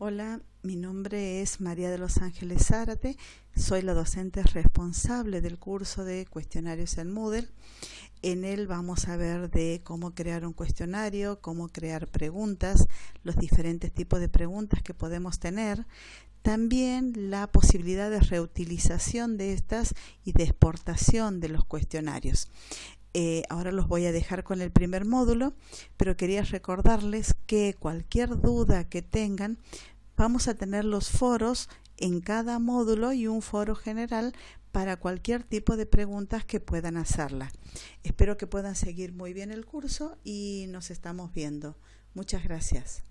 Hola, mi nombre es María de los Ángeles Zárate, soy la docente responsable del curso de cuestionarios en Moodle. En él vamos a ver de cómo crear un cuestionario, cómo crear preguntas, los diferentes tipos de preguntas que podemos tener, también la posibilidad de reutilización de estas y de exportación de los cuestionarios. Eh, ahora los voy a dejar con el primer módulo, pero quería recordarles que cualquier duda que tengan, vamos a tener los foros en cada módulo y un foro general para cualquier tipo de preguntas que puedan hacerla. Espero que puedan seguir muy bien el curso y nos estamos viendo. Muchas gracias.